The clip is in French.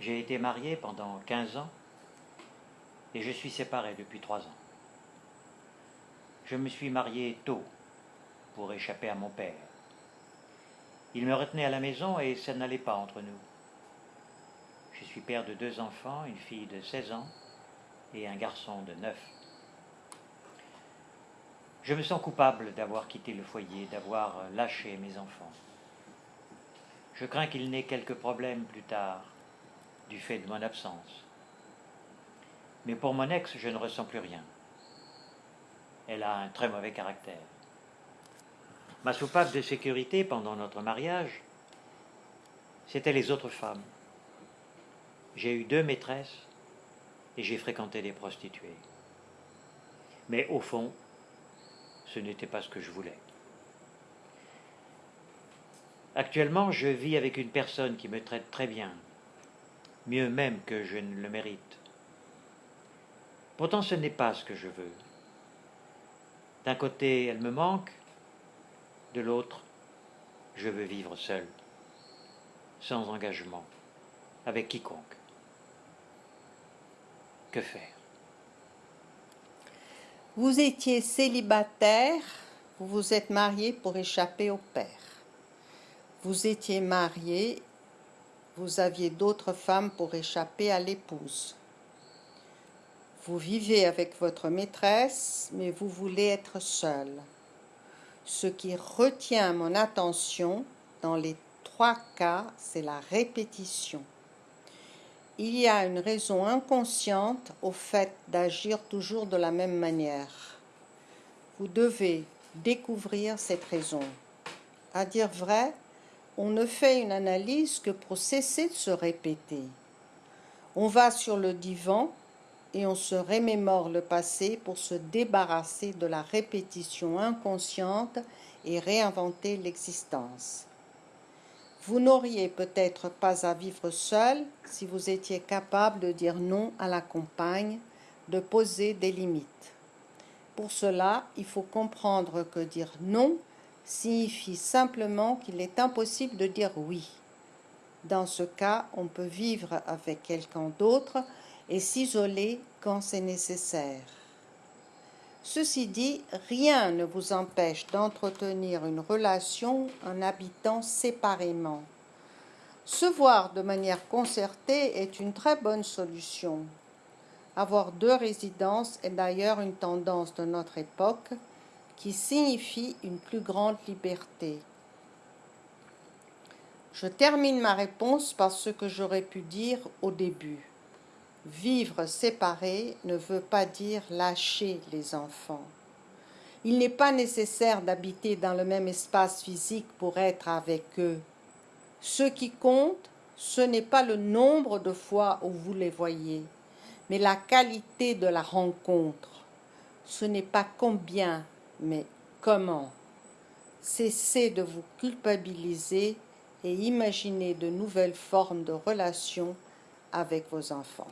été marié pendant 15 ans et je suis séparé depuis 3 ans. Je me suis marié tôt pour échapper à mon père. Il me retenait à la maison et ça n'allait pas entre nous. Je suis père de deux enfants, une fille de 16 ans et un garçon de 9. Je me sens coupable d'avoir quitté le foyer, d'avoir lâché mes enfants. Je crains qu'il n'ait quelques problèmes plus tard, du fait de mon absence. Mais pour mon ex, je ne ressens plus rien. Elle a un très mauvais caractère. Ma soupape de sécurité pendant notre mariage, c'était les autres femmes. J'ai eu deux maîtresses et j'ai fréquenté des prostituées. Mais au fond, ce n'était pas ce que je voulais. Actuellement, je vis avec une personne qui me traite très bien, mieux même que je ne le mérite. Pourtant, ce n'est pas ce que je veux. D'un côté, elle me manque, de l'autre, je veux vivre seul, sans engagement, avec quiconque. Que faire? Vous étiez célibataire, vous vous êtes marié pour échapper au père. Vous étiez marié, vous aviez d'autres femmes pour échapper à l'épouse. Vous vivez avec votre maîtresse, mais vous voulez être seul. Ce qui retient mon attention dans les trois cas, c'est la répétition. Il y a une raison inconsciente au fait d'agir toujours de la même manière. Vous devez découvrir cette raison. À dire vrai, on ne fait une analyse que pour cesser de se répéter. On va sur le divan et on se remémore le passé pour se débarrasser de la répétition inconsciente et réinventer l'existence. Vous n'auriez peut-être pas à vivre seul si vous étiez capable de dire non à la compagne, de poser des limites. Pour cela, il faut comprendre que dire non signifie simplement qu'il est impossible de dire oui. Dans ce cas, on peut vivre avec quelqu'un d'autre et s'isoler quand c'est nécessaire. Ceci dit, rien ne vous empêche d'entretenir une relation en habitant séparément. Se voir de manière concertée est une très bonne solution. Avoir deux résidences est d'ailleurs une tendance de notre époque qui signifie une plus grande liberté. Je termine ma réponse par ce que j'aurais pu dire au début. Vivre séparé ne veut pas dire lâcher les enfants. Il n'est pas nécessaire d'habiter dans le même espace physique pour être avec eux. Ce qui compte, ce n'est pas le nombre de fois où vous les voyez, mais la qualité de la rencontre. Ce n'est pas combien mais comment Cessez de vous culpabiliser et imaginez de nouvelles formes de relations avec vos enfants?